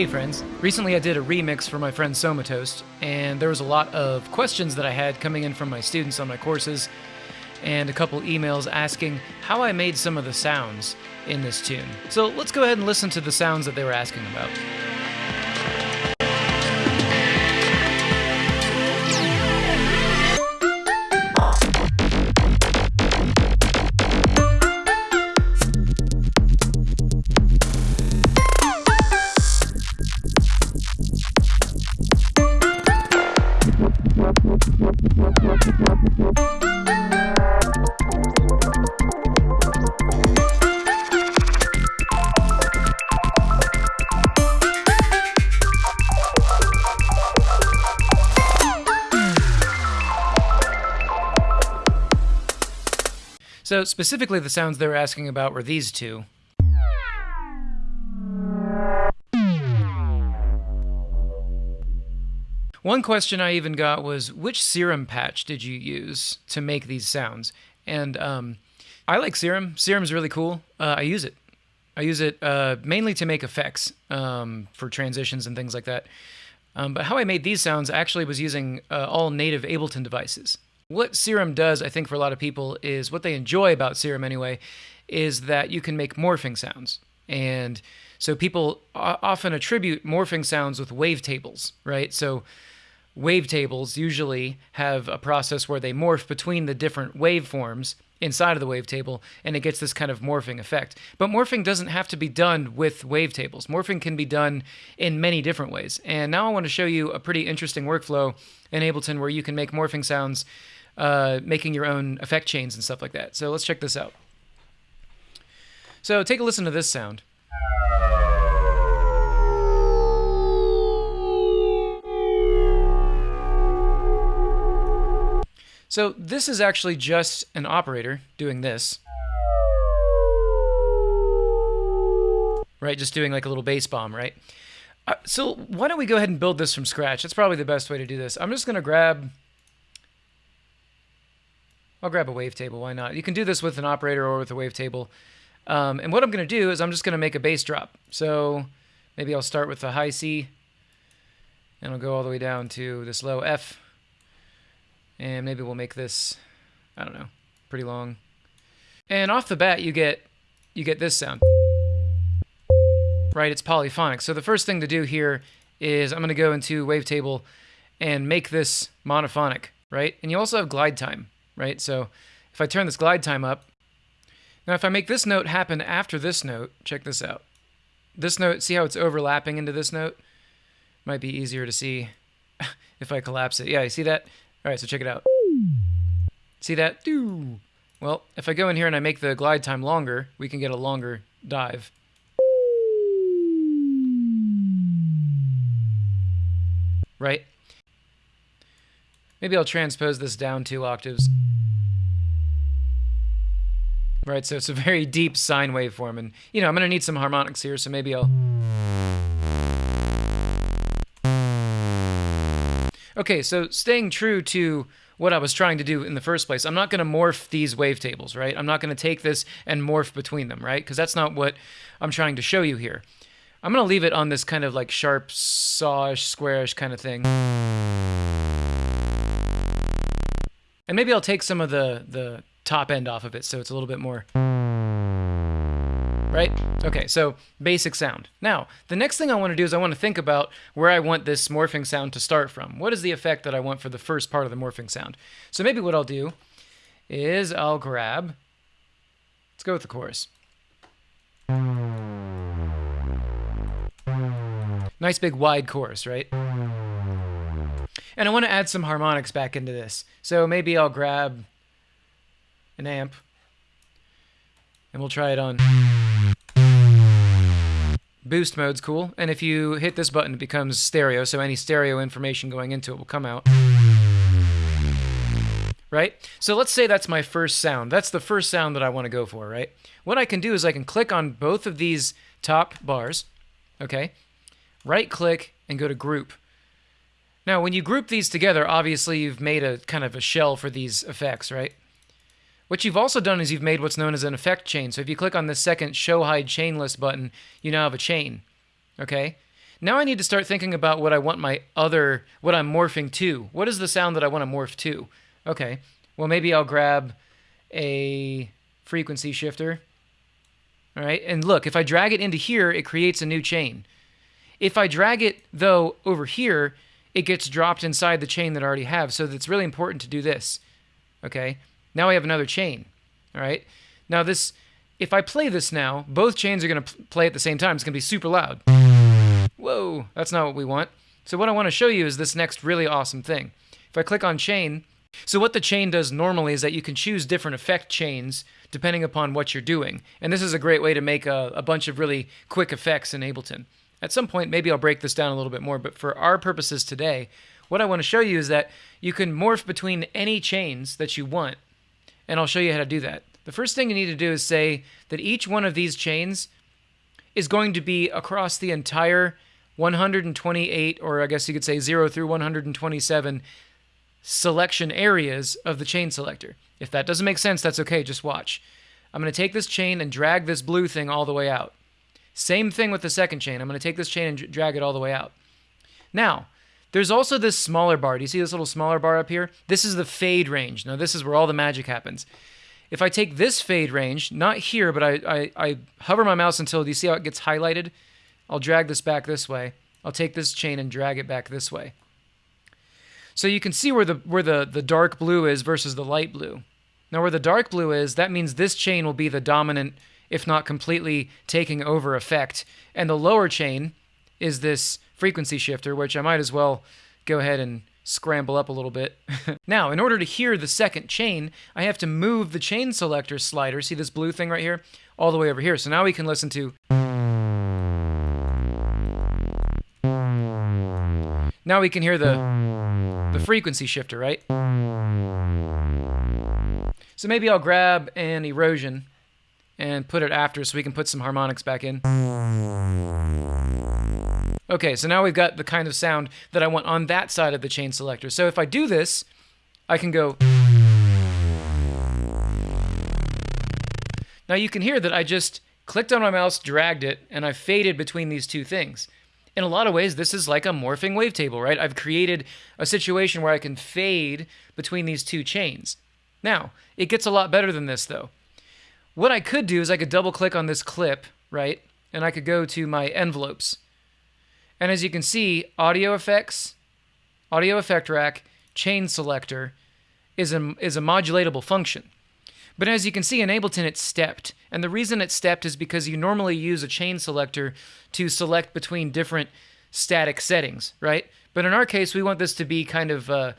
Hey friends, recently I did a remix for my friend Somatoast, and there was a lot of questions that I had coming in from my students on my courses, and a couple emails asking how I made some of the sounds in this tune. So let's go ahead and listen to the sounds that they were asking about. So, specifically, the sounds they were asking about were these two. One question I even got was which serum patch did you use to make these sounds? And um, I like serum. Serum's really cool. Uh, I use it. I use it uh, mainly to make effects um, for transitions and things like that. Um, but how I made these sounds actually was using uh, all native Ableton devices. What Serum does, I think, for a lot of people is what they enjoy about Serum anyway, is that you can make morphing sounds. And so people often attribute morphing sounds with wavetables, right? So wavetables usually have a process where they morph between the different waveforms inside of the wavetable and it gets this kind of morphing effect. But morphing doesn't have to be done with wavetables. Morphing can be done in many different ways. And now I want to show you a pretty interesting workflow in Ableton where you can make morphing sounds uh, making your own effect chains and stuff like that. So let's check this out. So take a listen to this sound. So this is actually just an operator doing this. Right, just doing like a little bass bomb, right? Uh, so why don't we go ahead and build this from scratch? That's probably the best way to do this. I'm just going to grab... I'll grab a wavetable, why not? You can do this with an operator or with a wavetable. Um, and what I'm going to do is I'm just going to make a bass drop. So maybe I'll start with a high C, and I'll go all the way down to this low F. And maybe we'll make this, I don't know, pretty long. And off the bat, you get you get this sound. Right, it's polyphonic. So the first thing to do here is I'm going to go into Wavetable and make this monophonic, right? And you also have glide time, right? So if I turn this glide time up, now if I make this note happen after this note, check this out. This note, see how it's overlapping into this note? Might be easier to see if I collapse it. Yeah, you see that? All right, so check it out. See that? Well, if I go in here and I make the glide time longer, we can get a longer dive. Right? Maybe I'll transpose this down two octaves. Right, so it's a very deep sine waveform, and, you know, I'm going to need some harmonics here, so maybe I'll... Okay, so staying true to what I was trying to do in the first place, I'm not going to morph these wavetables, right? I'm not going to take this and morph between them, right? Because that's not what I'm trying to show you here. I'm going to leave it on this kind of like sharp, sawish, squarish kind of thing. And maybe I'll take some of the, the top end off of it so it's a little bit more right? Okay, so basic sound. Now, the next thing I want to do is I want to think about where I want this morphing sound to start from. What is the effect that I want for the first part of the morphing sound? So maybe what I'll do is I'll grab, let's go with the chorus. Nice big wide chorus, right? And I want to add some harmonics back into this. So maybe I'll grab an amp and we'll try it on. Boost mode's cool, and if you hit this button, it becomes stereo, so any stereo information going into it will come out. Right? So let's say that's my first sound. That's the first sound that I want to go for, right? What I can do is I can click on both of these top bars, okay? Right click and go to group. Now, when you group these together, obviously you've made a kind of a shell for these effects, right? What you've also done is you've made what's known as an effect chain. So if you click on the second show hide chain list button, you now have a chain. Okay? Now I need to start thinking about what I want my other, what I'm morphing to. What is the sound that I want to morph to? Okay, well, maybe I'll grab a frequency shifter. All right, and look, if I drag it into here, it creates a new chain. If I drag it, though, over here, it gets dropped inside the chain that I already have. So it's really important to do this. Okay, now I have another chain. All right, now this, if I play this now, both chains are going to play at the same time. It's going to be super loud. Whoa, that's not what we want. So what I want to show you is this next really awesome thing. If I click on chain, so what the chain does normally is that you can choose different effect chains depending upon what you're doing. And this is a great way to make a, a bunch of really quick effects in Ableton. At some point, maybe I'll break this down a little bit more, but for our purposes today, what I want to show you is that you can morph between any chains that you want, and I'll show you how to do that. The first thing you need to do is say that each one of these chains is going to be across the entire 128, or I guess you could say 0 through 127 selection areas of the chain selector. If that doesn't make sense, that's okay, just watch. I'm going to take this chain and drag this blue thing all the way out. Same thing with the second chain. I'm going to take this chain and drag it all the way out. Now, there's also this smaller bar. Do you see this little smaller bar up here? This is the fade range. Now, this is where all the magic happens. If I take this fade range, not here, but I, I, I hover my mouse until, do you see how it gets highlighted? I'll drag this back this way. I'll take this chain and drag it back this way. So you can see where the where the, the dark blue is versus the light blue. Now where the dark blue is, that means this chain will be the dominant, if not completely taking over effect. And the lower chain is this frequency shifter, which I might as well go ahead and scramble up a little bit. now, in order to hear the second chain, I have to move the chain selector slider, see this blue thing right here, all the way over here. So now we can listen to Now we can hear the, the frequency shifter, right? So maybe I'll grab an erosion and put it after so we can put some harmonics back in. Okay, so now we've got the kind of sound that I want on that side of the chain selector. So if I do this, I can go... Now you can hear that I just clicked on my mouse, dragged it, and I faded between these two things in a lot of ways, this is like a morphing wavetable, right? I've created a situation where I can fade between these two chains. Now, it gets a lot better than this, though. What I could do is I could double click on this clip, right? And I could go to my envelopes. And as you can see, audio effects, audio effect rack, chain selector is a, is a modulatable function. But as you can see in Ableton, it's stepped. And the reason it's stepped is because you normally use a chain selector to select between different static settings, right? But in our case, we want this to be kind of uh,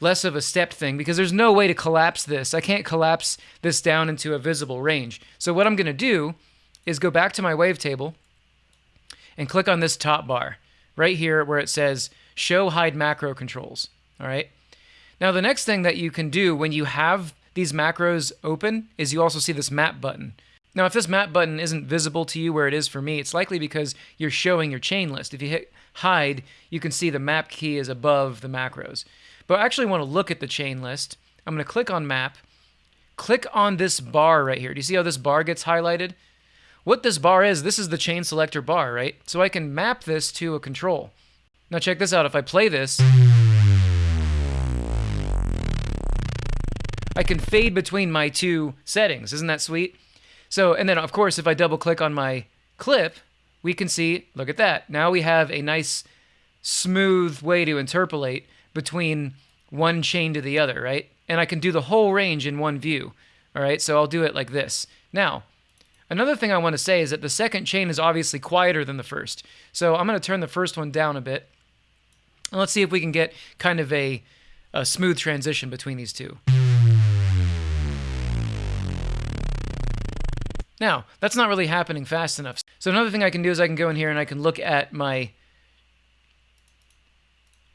less of a stepped thing because there's no way to collapse this. I can't collapse this down into a visible range. So what I'm going to do is go back to my wavetable and click on this top bar right here where it says show hide macro controls. All right. Now, the next thing that you can do when you have these macros open is you also see this map button. Now, if this map button isn't visible to you where it is for me, it's likely because you're showing your chain list. If you hit hide, you can see the map key is above the macros. But I actually want to look at the chain list. I'm going to click on map, click on this bar right here. Do you see how this bar gets highlighted? What this bar is, this is the chain selector bar, right? So I can map this to a control. Now check this out. If I play this, I can fade between my two settings. Isn't that sweet? So, and then of course, if I double click on my clip, we can see, look at that. Now we have a nice smooth way to interpolate between one chain to the other, right? And I can do the whole range in one view. All right, so I'll do it like this. Now, another thing I want to say is that the second chain is obviously quieter than the first. So I'm going to turn the first one down a bit. And let's see if we can get kind of a, a smooth transition between these two. Now, that's not really happening fast enough. So another thing I can do is I can go in here and I can look at my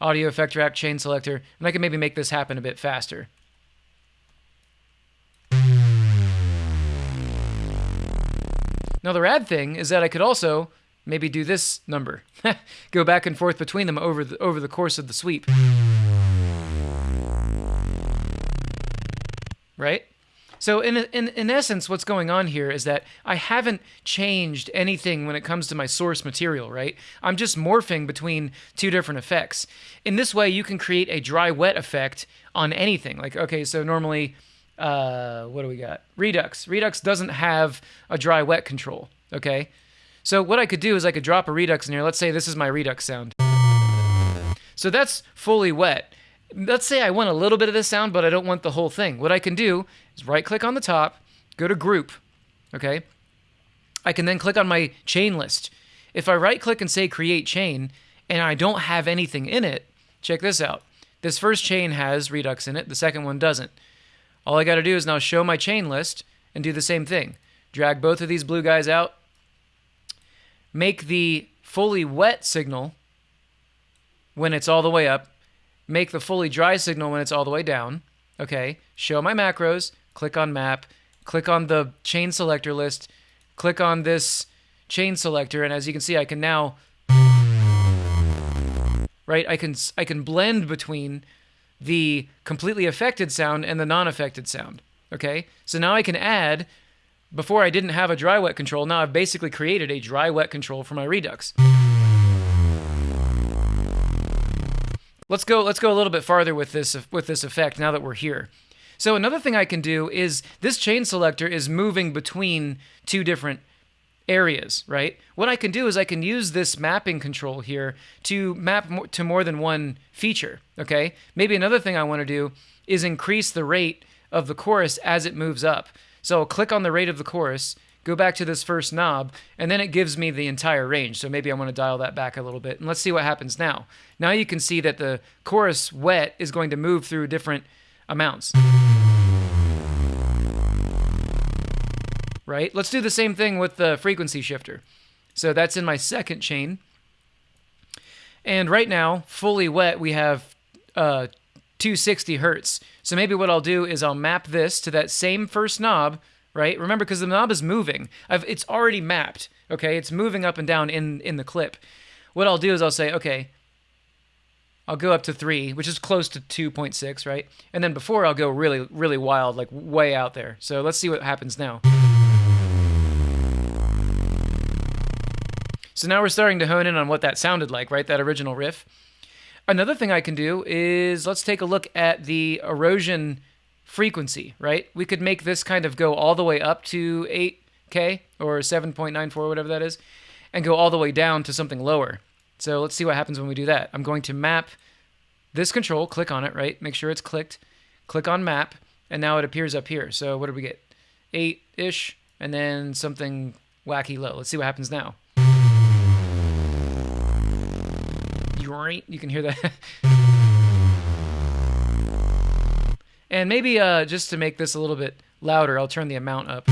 audio effect rack chain selector, and I can maybe make this happen a bit faster. Now the rad thing is that I could also maybe do this number. go back and forth between them over the, over the course of the sweep. Right? So in, in in essence, what's going on here is that I haven't changed anything when it comes to my source material, right? I'm just morphing between two different effects. In this way, you can create a dry wet effect on anything. Like okay, so normally, uh, what do we got? Redux. Redux doesn't have a dry wet control. Okay, so what I could do is I could drop a Redux in here. Let's say this is my Redux sound. So that's fully wet let's say I want a little bit of this sound, but I don't want the whole thing. What I can do is right click on the top, go to group, okay? I can then click on my chain list. If I right click and say create chain and I don't have anything in it, check this out. This first chain has Redux in it, the second one doesn't. All I got to do is now show my chain list and do the same thing. Drag both of these blue guys out, make the fully wet signal when it's all the way up, make the fully dry signal when it's all the way down. Okay, show my macros, click on map, click on the chain selector list, click on this chain selector, and as you can see, I can now, right, I can, I can blend between the completely affected sound and the non-affected sound. Okay, so now I can add, before I didn't have a dry wet control, now I've basically created a dry wet control for my Redux. Let's go let's go a little bit farther with this with this effect now that we're here. So another thing I can do is this chain selector is moving between two different areas, right? What I can do is I can use this mapping control here to map to more than one feature, okay? Maybe another thing I want to do is increase the rate of the chorus as it moves up. So I'll click on the rate of the chorus go back to this first knob, and then it gives me the entire range. So maybe I want to dial that back a little bit. And let's see what happens now. Now you can see that the chorus wet is going to move through different amounts. Right? Let's do the same thing with the frequency shifter. So that's in my second chain. And right now, fully wet, we have uh, 260 hertz. So maybe what I'll do is I'll map this to that same first knob right? Remember, because the knob is moving. I've, it's already mapped, okay? It's moving up and down in, in the clip. What I'll do is I'll say, okay, I'll go up to 3, which is close to 2.6, right? And then before I'll go really, really wild, like way out there. So let's see what happens now. So now we're starting to hone in on what that sounded like, right? That original riff. Another thing I can do is let's take a look at the erosion frequency, right? We could make this kind of go all the way up to 8K or 7.94, whatever that is, and go all the way down to something lower. So let's see what happens when we do that. I'm going to map this control, click on it, right? Make sure it's clicked, click on map, and now it appears up here. So what do we get? 8-ish, and then something wacky low. Let's see what happens now. You can hear that. And maybe uh, just to make this a little bit louder, I'll turn the amount up.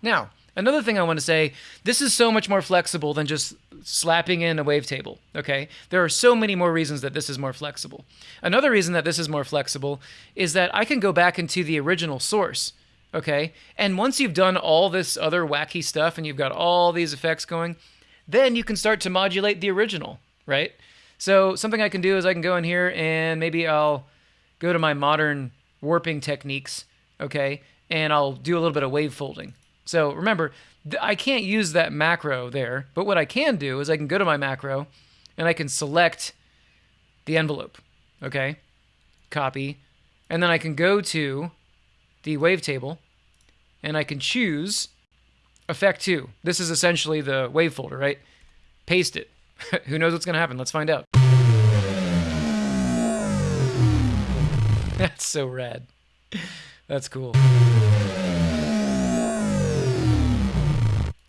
Now, another thing I want to say, this is so much more flexible than just slapping in a wavetable, okay? There are so many more reasons that this is more flexible. Another reason that this is more flexible is that I can go back into the original source, okay? And once you've done all this other wacky stuff and you've got all these effects going, then you can start to modulate the original, right? So something I can do is I can go in here and maybe I'll go to my modern warping techniques, okay, and I'll do a little bit of wave folding. So remember, I can't use that macro there, but what I can do is I can go to my macro and I can select the envelope, okay, copy, and then I can go to the wavetable and I can choose effect 2. This is essentially the wave folder, right? Paste it. Who knows what's going to happen? Let's find out. That's so rad. That's cool.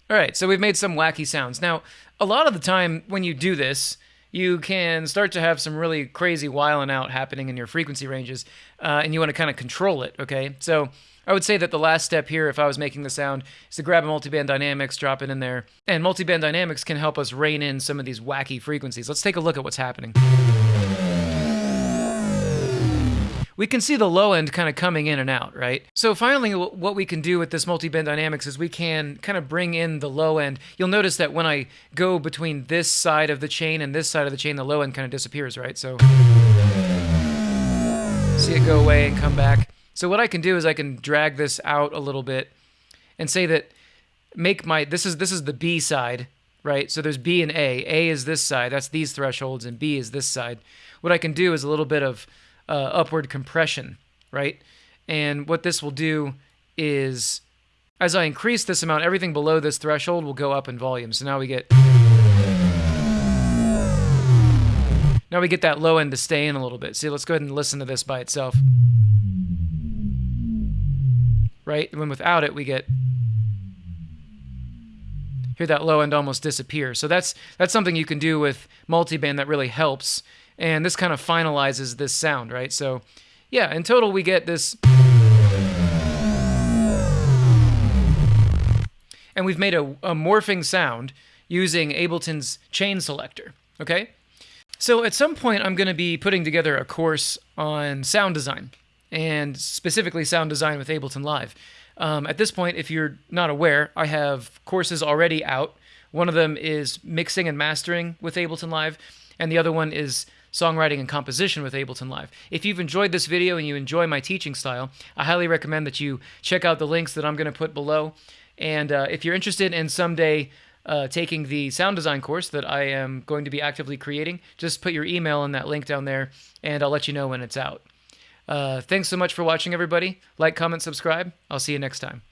All right, so we've made some wacky sounds. Now, a lot of the time when you do this, you can start to have some really crazy whiling out happening in your frequency ranges, uh, and you want to kind of control it, okay? So I would say that the last step here, if I was making the sound, is to grab a multiband dynamics, drop it in there, and multiband dynamics can help us rein in some of these wacky frequencies. Let's take a look at what's happening. We can see the low end kind of coming in and out, right? So finally, what we can do with this multiband dynamics is we can kind of bring in the low end. You'll notice that when I go between this side of the chain and this side of the chain, the low end kind of disappears, right? So see it go away and come back. So what I can do is I can drag this out a little bit and say that make my this is this is the B side, right? So there's B and A. A is this side, that's these thresholds, and B is this side. What I can do is a little bit of uh, upward compression, right? And what this will do is as I increase this amount, everything below this threshold will go up in volume. So now we get now we get that low end to stay in a little bit. See, let's go ahead and listen to this by itself. Right? When without it, we get hear that low end almost disappear. So that's that's something you can do with multiband that really helps. And this kind of finalizes this sound, right? So yeah, in total we get this and we've made a, a morphing sound using Ableton's chain selector, okay? So at some point I'm going to be putting together a course on sound design and specifically sound design with Ableton Live. Um, at this point, if you're not aware, I have courses already out. One of them is mixing and mastering with Ableton Live, and the other one is songwriting and composition with Ableton Live. If you've enjoyed this video and you enjoy my teaching style, I highly recommend that you check out the links that I'm going to put below. And uh, if you're interested in someday uh, taking the sound design course that I am going to be actively creating, just put your email in that link down there, and I'll let you know when it's out. Uh, thanks so much for watching, everybody. Like, comment, subscribe. I'll see you next time.